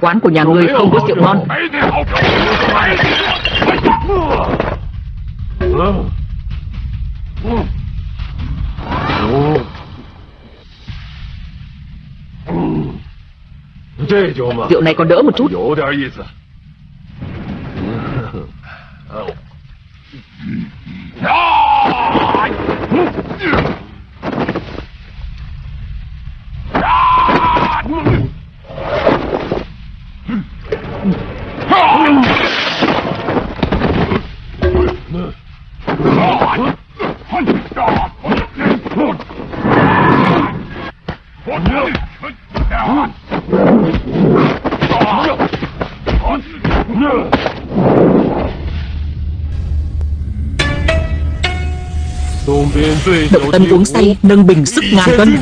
Quán của nhà ngươi không có rượu ngon. Rượu này còn đỡ một chút Động tâm uống say nâng bình sức ngàn cân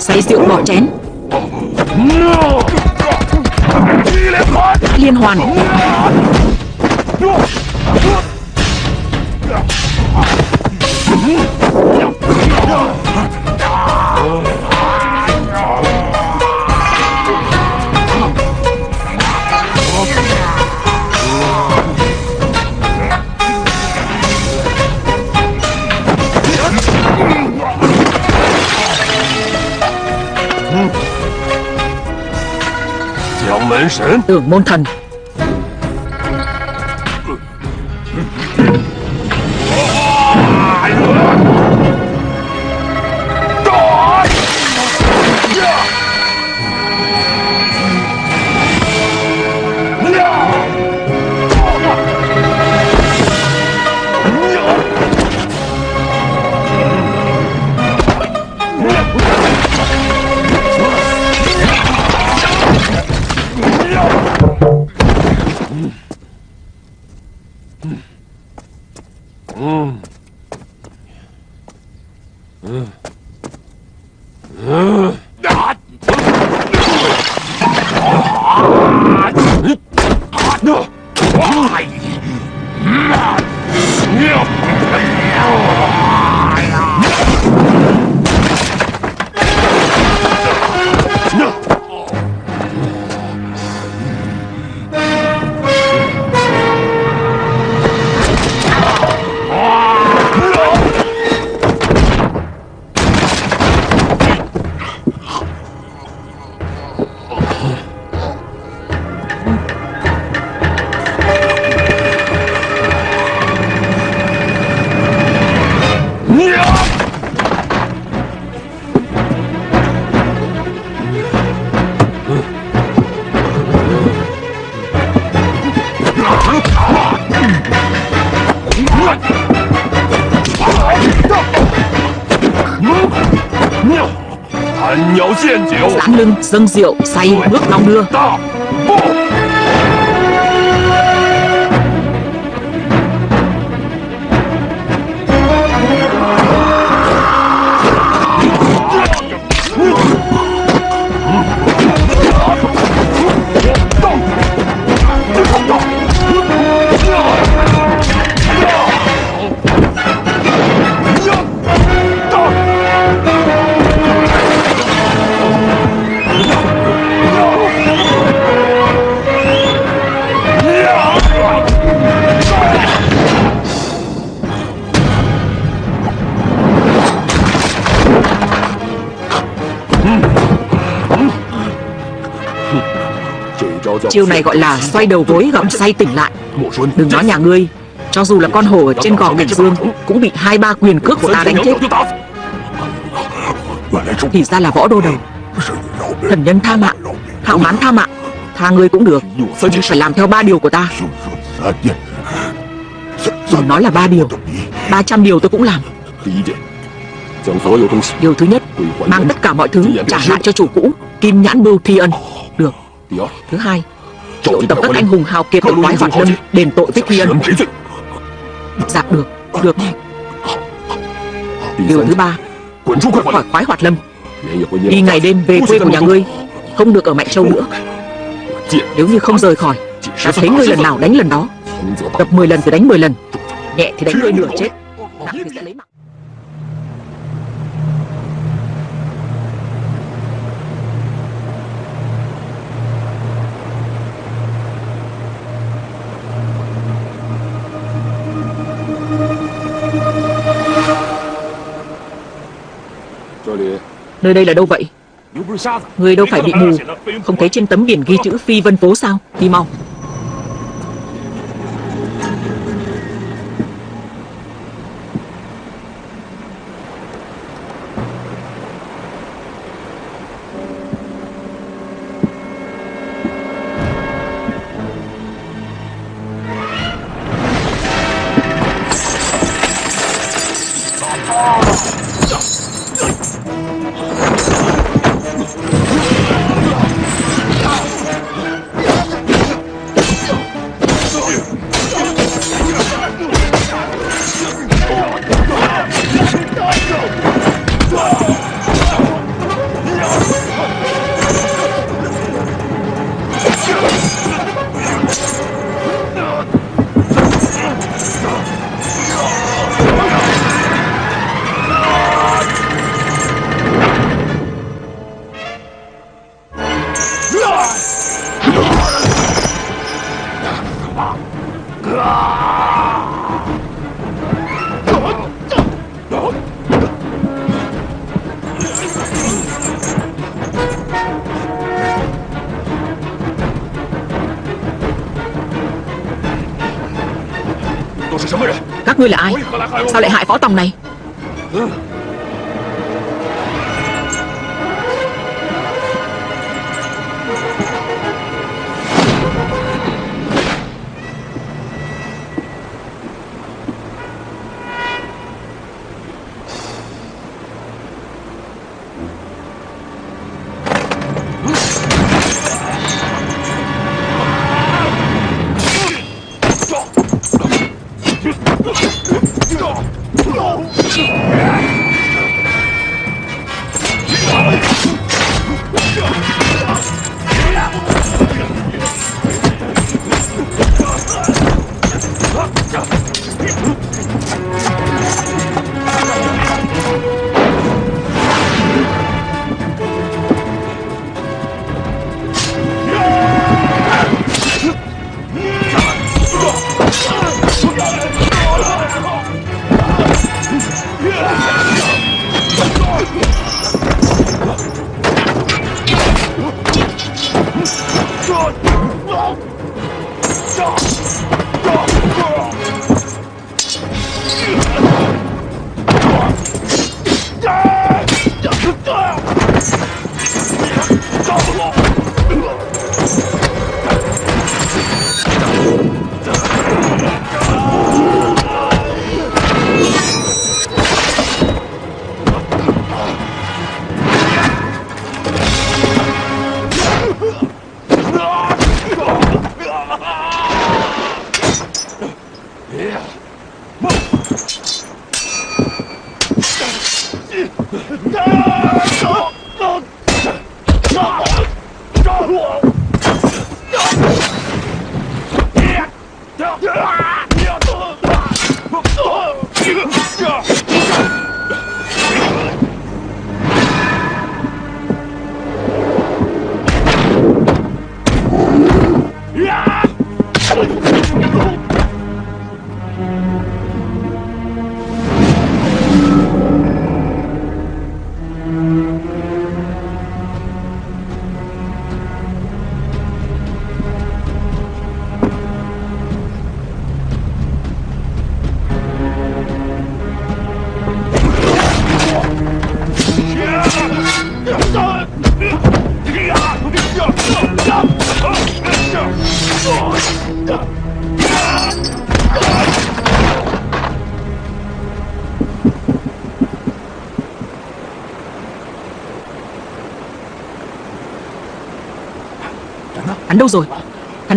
Say rượu bỏ chén. Liên hoàn Tưởng môn thần No! Dâng rượu, say, bước đong đưa Chiêu này gọi là xoay đầu gối gặm say tỉnh lại. Đừng nói nhà ngươi, Cho dù là con hổ ở trên gò cảnh dương Cũng bị hai ba quyền cước của ta đánh chết. Thì ra là võ đô đầu. Thần nhân tha mạng Hạo mán tha mạng, Tha ngươi cũng được. Nhưng phải làm theo ba điều của ta. Đừng nói là ba điều, ba trăm điều tôi cũng làm. Điều thứ nhất, Mang tất cả mọi thứ trả lại cho chủ cũ, Kim nhãn bưu thi ân. Được. Thứ hai Triệu tập các anh hùng hào kiệt ở quái hoạt lâm Đền tội với thi ân. Dạ được Được. Điều thứ ba Khỏi khoái hoạt lâm. Đi ngày đêm về quê của nhà ngươi Không được ở Mạnh Châu nữa. Nếu như không rời khỏi Ta thấy ngươi lần nào đánh lần đó. Gặp 10 lần thì đánh 10 lần. Nhẹ thì đánh ngươi nửa chết. Nặng thì sẽ lấy mạng Nơi đây là đâu vậy? Người đâu phải bị mù? Không thấy trên tấm biển ghi chữ phi vân phố sao? Đi mau. Ngươi là ai? Sao lại hại võ tòng này? Yeah!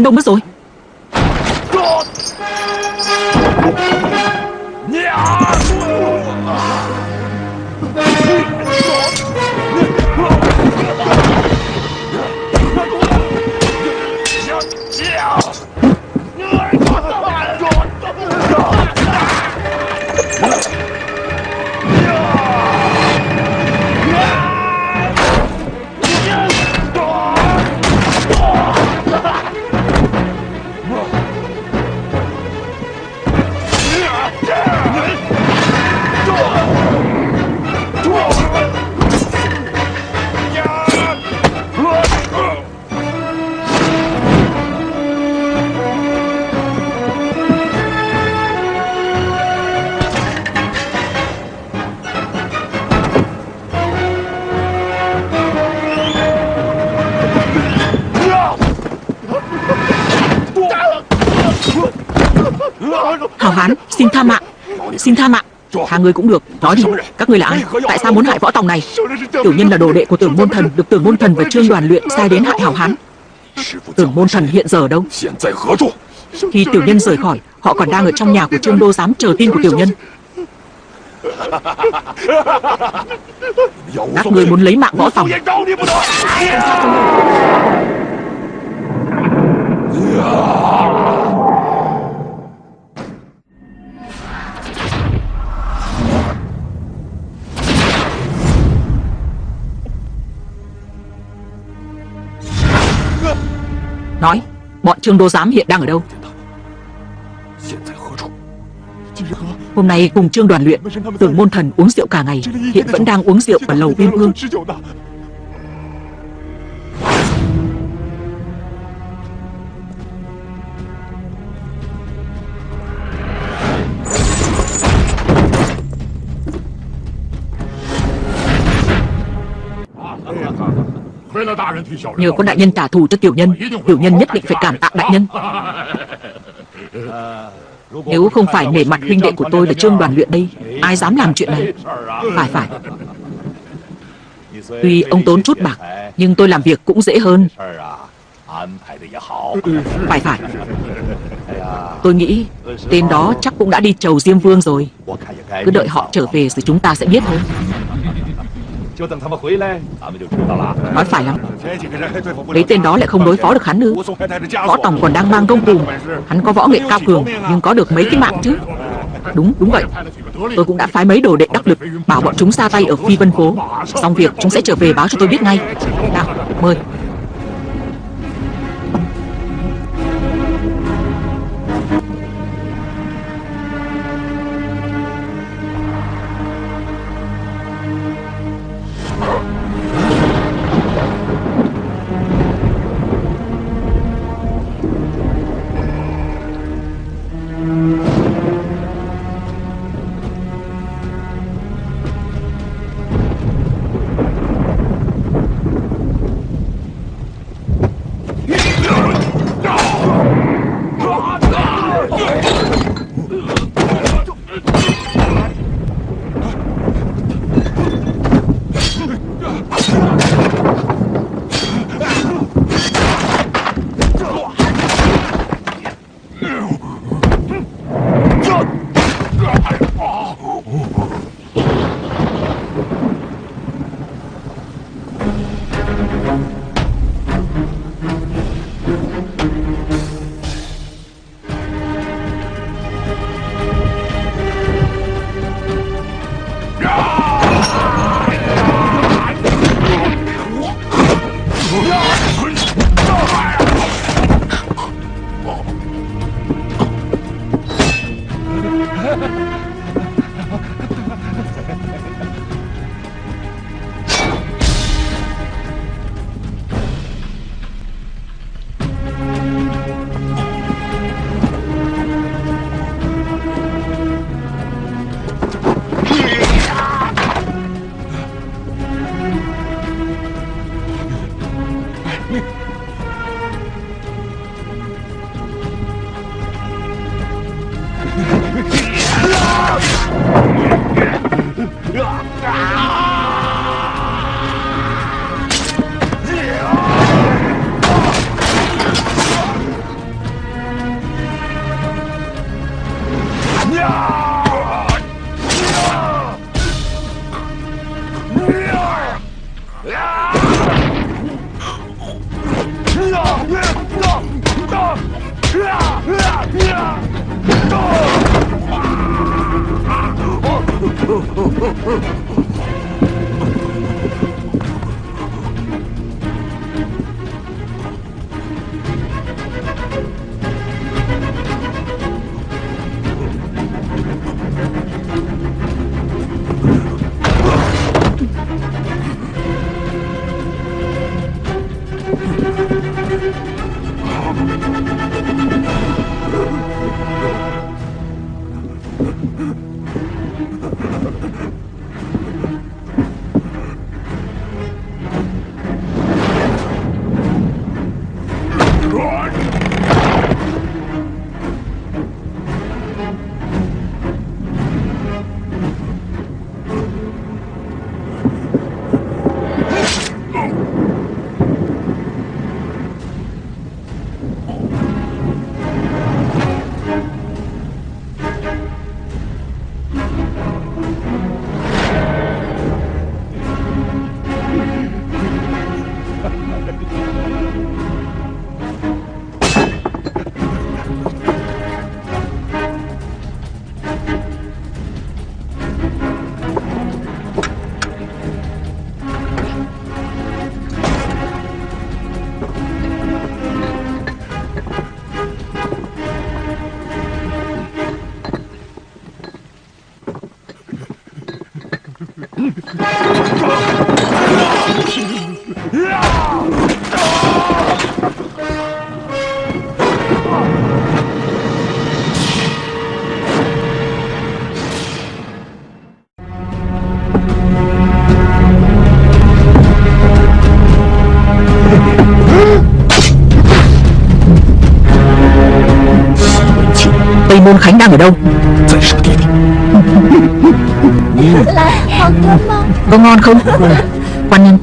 Hắn đâu mất rồi Yeah! Xin tha mạng. Xin tha mạng. Thà người cũng được. Nói đi. Các người là ai? Tại sao muốn hại võ tòng này? Tiểu nhân là đồ đệ của tưởng môn thần. Được tưởng môn thần và trương đoàn luyện sai đến hại hảo hán. Tưởng môn thần hiện giờ đâu? Khi tiểu nhân rời khỏi, Họ còn đang ở trong nhà của trương đô giám chờ tin của tiểu nhân. Các người muốn lấy mạng võ tòng. Nói Bọn trương đô giám hiện đang ở đâu? Hôm nay cùng trương đoàn luyện Tưởng môn thần uống rượu cả ngày Hiện vẫn đang uống rượu ở lầu biên hương Nhờ có đại nhân trả thù cho tiểu nhân Tiểu nhân nhất định phải cảm tạ đại nhân. Nếu không phải nể mặt huynh đệ của tôi là trương đoàn luyện đây Ai dám làm chuyện này? Phải phải. Tuy ông tốn chút bạc Nhưng tôi làm việc cũng dễ hơn. Phải phải. Tôi nghĩ Tên đó chắc cũng đã đi chầu Diêm Vương rồi. Cứ đợi họ trở về rồi chúng ta sẽ biết thôi Nói phải lắm. Lấy tên đó lại không đối phó được hắn nữa. Võ Tòng còn đang mang công cùng Hắn có võ nghệ cao cường Nhưng có được mấy cái mạng chứ? Đúng, đúng vậy. Tôi cũng đã phái mấy đồ đệ đắc lực Bảo bọn chúng ra tay ở Phi Vân Phố. Xong việc chúng sẽ trở về báo cho tôi biết ngay. Nào, mời đang ở đâu? Có ngon không? Quan nhân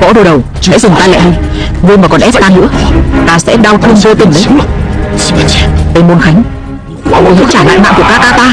Bỏ đồ đầu Hãy dừng tay lại đi Ngươi mà còn ép ta nữa, Ta sẽ đau thương vô tình đấy. Tây Môn Khánh ngươi hãy trả lại mạng của ca ca ta.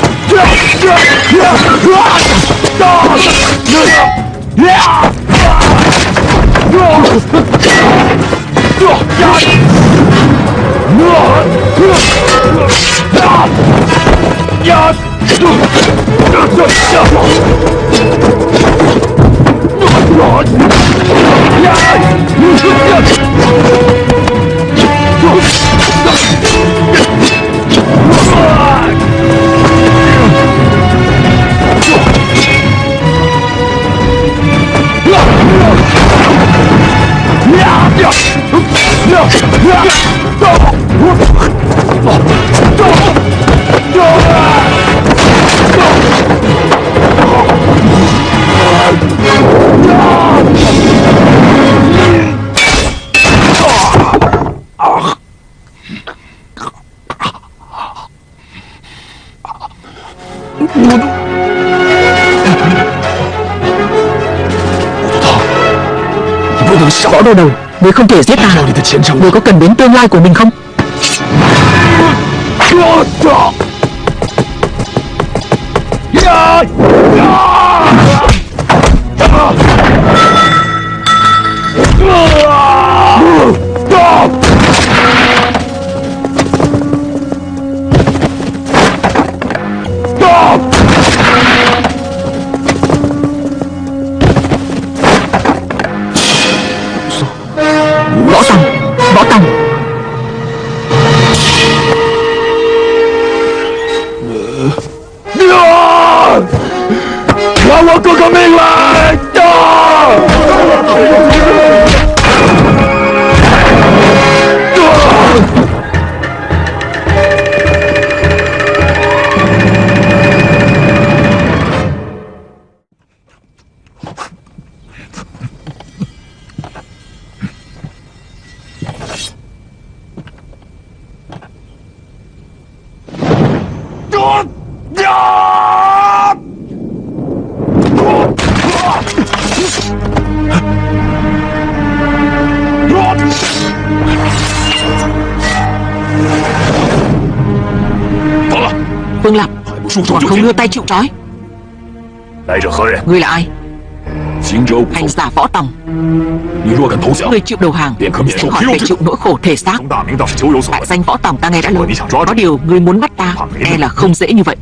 Yeah! go! Võ đô đầu. Người không thể giết ta. Người có cần đến tương lai của mình không Còn không đưa tay chịu trói. Ngươi là ai? Hành giả võ tòng. Ngươi chịu đầu hàng. Sẽ khỏi phải chịu nỗi khổ thể xác. Đại danh võ tòng ta nghe đã lâu. Có điều ngươi muốn bắt ta E là không dễ như vậy.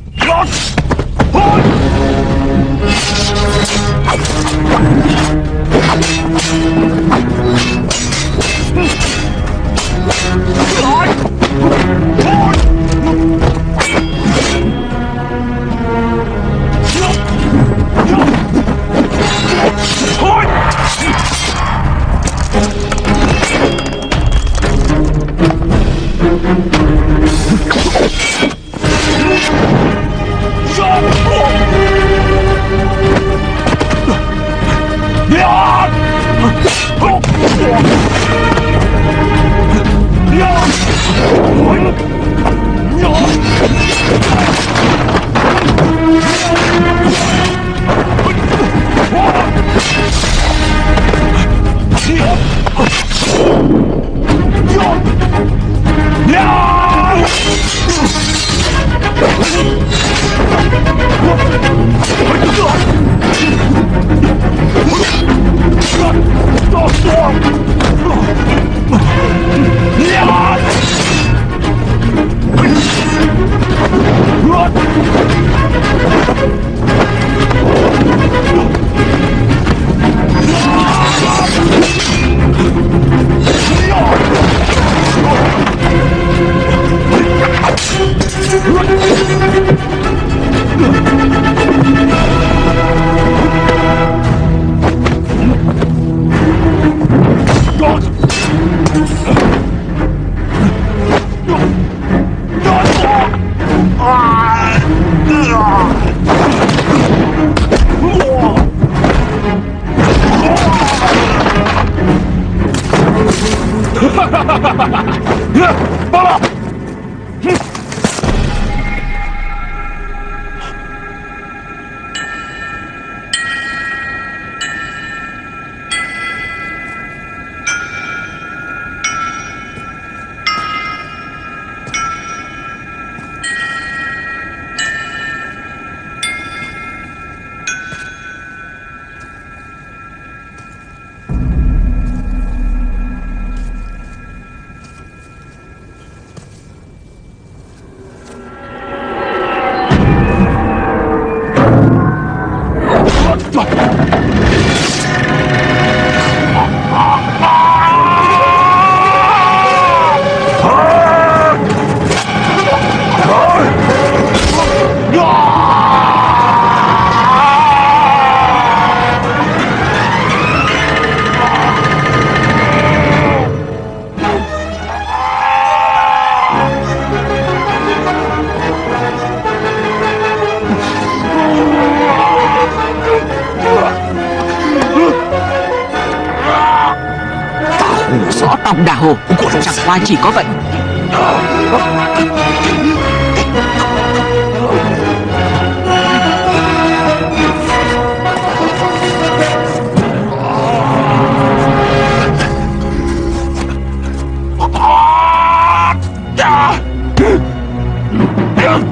Chỉ có vậy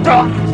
Stop!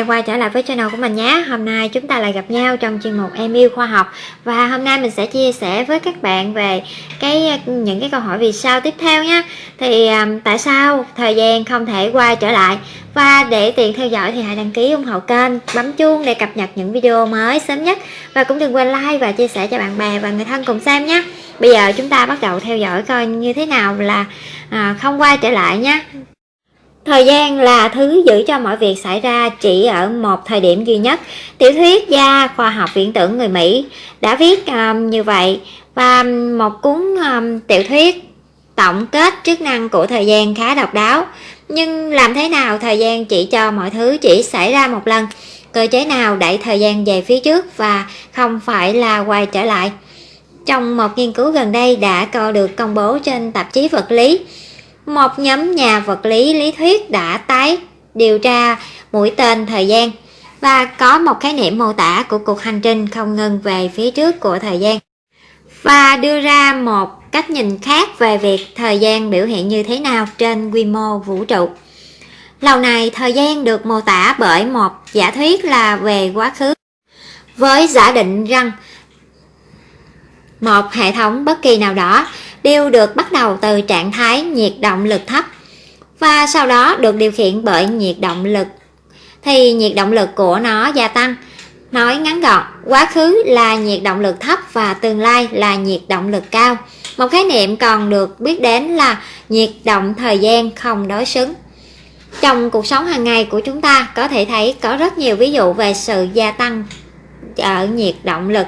Đang quay trở lại với channel của mình nhé. Hôm nay chúng ta lại gặp nhau trong chuyên mục Em yêu khoa học. Và hôm nay mình sẽ chia sẻ với các bạn về cái những cái câu hỏi vì sao tiếp theo nhé. Thì um, tại sao thời gian không thể quay trở lại? Và để tiện theo dõi thì hãy đăng ký ủng hộ kênh Bấm chuông để cập nhật những video mới sớm nhất. Và cũng đừng quên like và chia sẻ cho bạn bè và người thân cùng xem nhé. Bây giờ chúng ta bắt đầu theo dõi coi như thế nào là à, không quay trở lại nhé. Thời gian là thứ giữ cho mọi việc xảy ra chỉ ở một thời điểm duy nhất. Tiểu thuyết gia khoa học viễn tưởng người Mỹ đã viết um, như vậy và một cuốn um, tiểu thuyết tổng kết chức năng của thời gian khá độc đáo. Nhưng làm thế nào thời gian chỉ cho mọi thứ chỉ xảy ra một lần? Cơ chế nào đẩy thời gian về phía trước và không phải là quay trở lại? Trong một nghiên cứu gần đây đã co được công bố trên tạp chí vật lý, một nhóm nhà vật lý lý thuyết đã tái điều tra mũi tên thời gian. Và có một khái niệm mô tả của cuộc hành trình không ngừng về phía trước của thời gian. Và đưa ra một cách nhìn khác về việc thời gian biểu hiện như thế nào trên quy mô vũ trụ. Lâu này thời gian được mô tả bởi một giả thuyết là về quá khứ. Với giả định rằng một hệ thống bất kỳ nào đó đều được bắt đầu từ trạng thái nhiệt động lực thấp và sau đó được điều khiển bởi nhiệt động lực thì nhiệt động lực của nó gia tăng. Nói ngắn gọn, quá khứ là nhiệt động lực thấp và tương lai là nhiệt động lực cao. Một khái niệm còn được biết đến là nhiệt động thời gian không đối xứng. Trong cuộc sống hàng ngày của chúng ta có thể thấy có rất nhiều ví dụ về sự gia tăng ở nhiệt động lực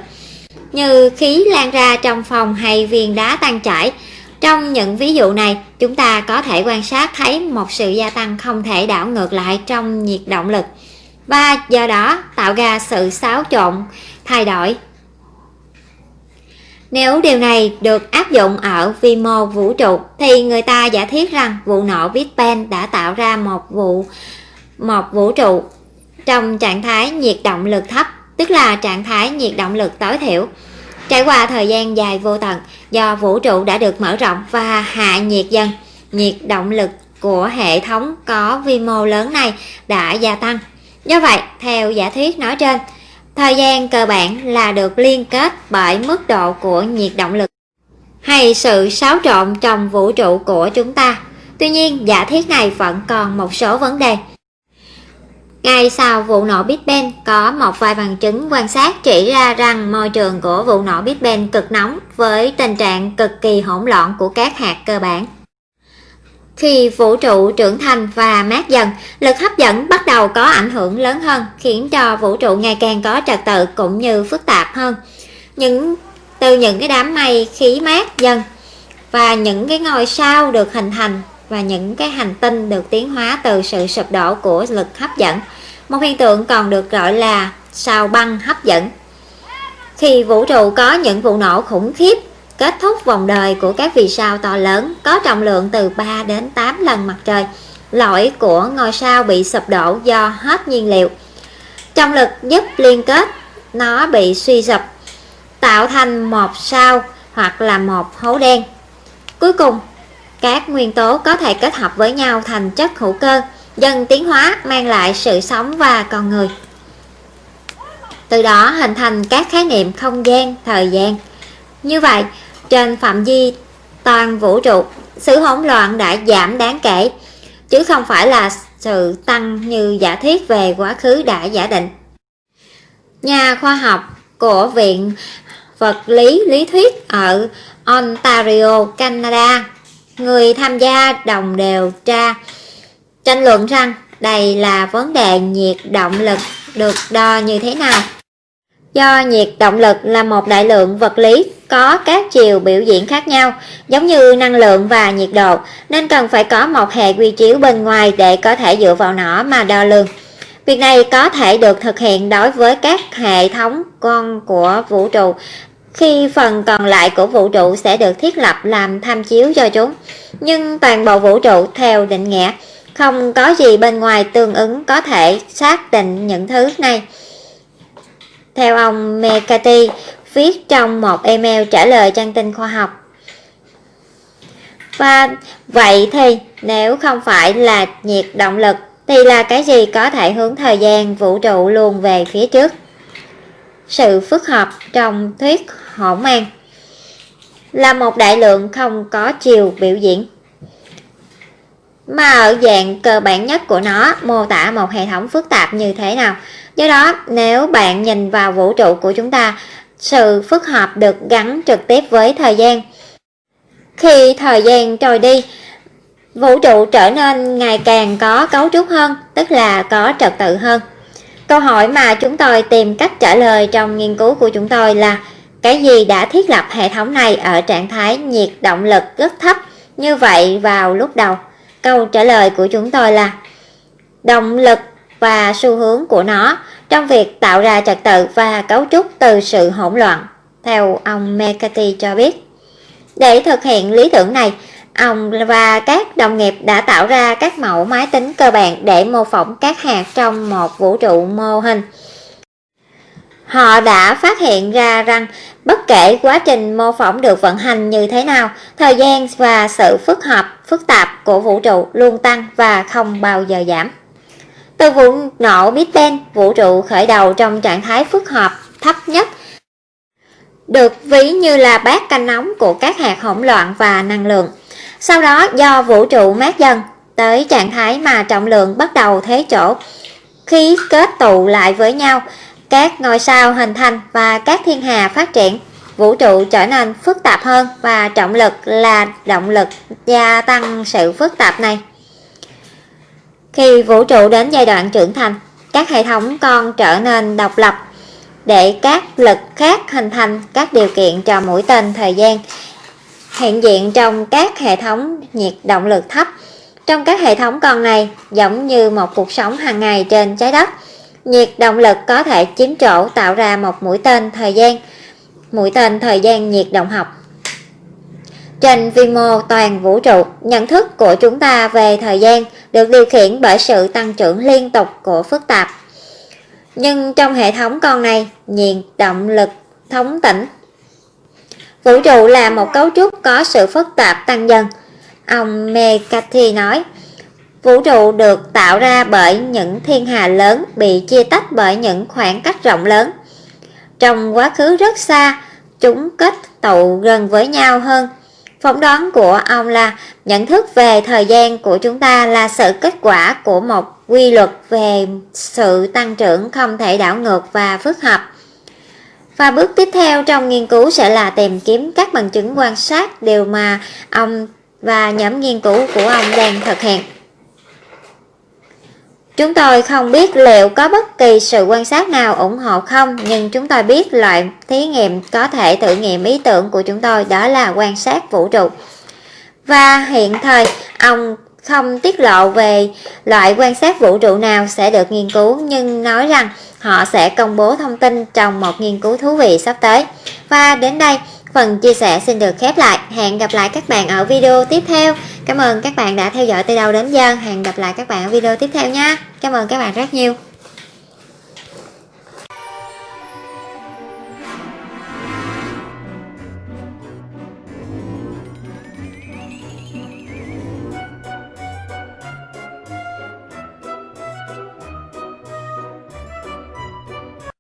như khí lan ra trong phòng hay viên đá tan chảy. Trong những ví dụ này, chúng ta có thể quan sát thấy một sự gia tăng không thể đảo ngược lại trong nhiệt động lực và do đó tạo ra sự xáo trộn, thay đổi. Nếu điều này được áp dụng ở vi mô vũ trụ thì người ta giả thiết rằng vụ nổ Big Bang đã tạo ra một vụ một vũ trụ trong trạng thái nhiệt động lực thấp tức là trạng thái nhiệt động lực tối thiểu. Trải qua thời gian dài vô tận, do vũ trụ đã được mở rộng và hạ nhiệt dần, nhiệt động lực của hệ thống có vi mô lớn này đã gia tăng. Do vậy, theo giả thuyết nói trên, thời gian cơ bản là được liên kết bởi mức độ của nhiệt động lực hay sự xáo trộn trong vũ trụ của chúng ta. Tuy nhiên, giả thiết này vẫn còn một số vấn đề. Ngay sau vụ nổ Big Bang, có một vài bằng chứng quan sát chỉ ra rằng môi trường của vụ nổ Big Bang cực nóng với tình trạng cực kỳ hỗn loạn của các hạt cơ bản. Khi vũ trụ trưởng thành và mát dần, lực hấp dẫn bắt đầu có ảnh hưởng lớn hơn, khiến cho vũ trụ ngày càng có trật tự cũng như phức tạp hơn. Những từ những cái đám mây khí mát dần và những cái ngôi sao được hình thành và những cái hành tinh được tiến hóa từ sự sụp đổ của lực hấp dẫn. Một hiện tượng còn được gọi là sao băng hấp dẫn. Khi vũ trụ có những vụ nổ khủng khiếp, kết thúc vòng đời của các vì sao to lớn có trọng lượng từ 3 đến 8 lần mặt trời, lõi của ngôi sao bị sụp đổ do hết nhiên liệu. Trọng lực giúp liên kết nó bị suy sụp, tạo thành một sao hoặc là một hố đen. Cuối cùng, các nguyên tố có thể kết hợp với nhau thành chất hữu cơ, dần tiến hóa mang lại sự sống và con người. Từ đó hình thành các khái niệm không gian, thời gian. Như vậy, trên phạm vi toàn vũ trụ, sự hỗn loạn đã giảm đáng kể, chứ không phải là sự tăng như giả thiết về quá khứ đã giả định. Nhà khoa học của Viện Vật lý Lý thuyết ở Ontario, Canada người tham gia đồng đều tra tranh luận rằng đây là vấn đề nhiệt động lực được đo như thế nào. Do nhiệt động lực là một đại lượng vật lý có các chiều biểu diễn khác nhau, giống như năng lượng và nhiệt độ, nên cần phải có một hệ quy chiếu bên ngoài để có thể dựa vào nó mà đo lường. Việc này có thể được thực hiện đối với các hệ thống con của vũ trụ khi phần còn lại của vũ trụ sẽ được thiết lập làm tham chiếu cho chúng. Nhưng toàn bộ vũ trụ theo định nghĩa, không có gì bên ngoài tương ứng có thể xác định những thứ này. Theo ông Mekati viết trong một email trả lời trang tin khoa học. Và vậy thì nếu không phải là nhiệt động lực thì là cái gì có thể hướng thời gian vũ trụ luôn về phía trước? Sự phức hợp trong thuyết hỗn mang là một đại lượng không có chiều biểu diễn mà ở dạng cơ bản nhất của nó mô tả một hệ thống phức tạp như thế nào. Do đó, nếu bạn nhìn vào vũ trụ của chúng ta, sự phức hợp được gắn trực tiếp với thời gian. Khi thời gian trôi đi, vũ trụ trở nên ngày càng có cấu trúc hơn, tức là có trật tự hơn. Câu hỏi mà chúng tôi tìm cách trả lời trong nghiên cứu của chúng tôi là cái gì đã thiết lập hệ thống này ở trạng thái nhiệt động lực rất thấp như vậy vào lúc đầu. Câu trả lời của chúng tôi là động lực và xu hướng của nó trong việc tạo ra trật tự và cấu trúc từ sự hỗn loạn, theo ông McCarthy cho biết. Để thực hiện lý tưởng này, ông và các đồng nghiệp đã tạo ra các mẫu máy tính cơ bản để mô phỏng các hạt trong một vũ trụ mô hình. Họ đã phát hiện ra rằng bất kể quá trình mô phỏng được vận hành như thế nào, thời gian và sự phức hợp, phức tạp của vũ trụ luôn tăng và không bao giờ giảm. Từ vụ nổ Big Bang, vũ trụ khởi đầu trong trạng thái phức hợp thấp nhất được ví như là bát canh nóng của các hạt hỗn loạn và năng lượng. Sau đó do vũ trụ mát dần tới trạng thái mà trọng lượng bắt đầu thế chỗ, khí kết tụ lại với nhau, các ngôi sao hình thành và các thiên hà phát triển. Vũ trụ trở nên phức tạp hơn và trọng lực là động lực gia tăng sự phức tạp này. Khi vũ trụ đến giai đoạn trưởng thành, các hệ thống con trở nên độc lập để các lực khác hình thành các điều kiện cho mũi tên thời gian hiện diện trong các hệ thống nhiệt động lực thấp. Trong các hệ thống con này, giống như một cuộc sống hàng ngày trên trái đất, nhiệt động lực có thể chiếm chỗ tạo ra một mũi tên thời gian, mũi tên thời gian nhiệt động học. Trên vi mô toàn vũ trụ, nhận thức của chúng ta về thời gian được điều khiển bởi sự tăng trưởng liên tục của phức tạp. Nhưng trong hệ thống con này, nhiệt động lực thống tĩnh. Vũ trụ là một cấu trúc có sự phức tạp tăng dần. Ông McCarthy nói, vũ trụ được tạo ra bởi những thiên hà lớn bị chia tách bởi những khoảng cách rộng lớn. Trong quá khứ rất xa, chúng kết tụ gần với nhau hơn Phỏng đoán của ông là nhận thức về thời gian của chúng ta là sự kết quả của một quy luật về sự tăng trưởng không thể đảo ngược và phức hợp. Và bước tiếp theo trong nghiên cứu sẽ là tìm kiếm các bằng chứng quan sát điều mà ông và nhóm nghiên cứu của ông đang thực hiện. Chúng tôi không biết liệu có bất kỳ sự quan sát nào ủng hộ không, nhưng chúng tôi biết loại thí nghiệm có thể thử nghiệm ý tưởng của chúng tôi đó là quan sát vũ trụ. Và hiện thời, ông không tiết lộ về loại quan sát vũ trụ nào sẽ được nghiên cứu nhưng nói rằng họ sẽ công bố thông tin trong một nghiên cứu thú vị sắp tới. Và đến đây, phần chia sẻ xin được khép lại. Hẹn gặp lại các bạn ở video tiếp theo. Cảm ơn các bạn đã theo dõi từ đầu đến giờ. Hẹn gặp lại các bạn ở video tiếp theo nha. Cảm ơn các bạn rất nhiều.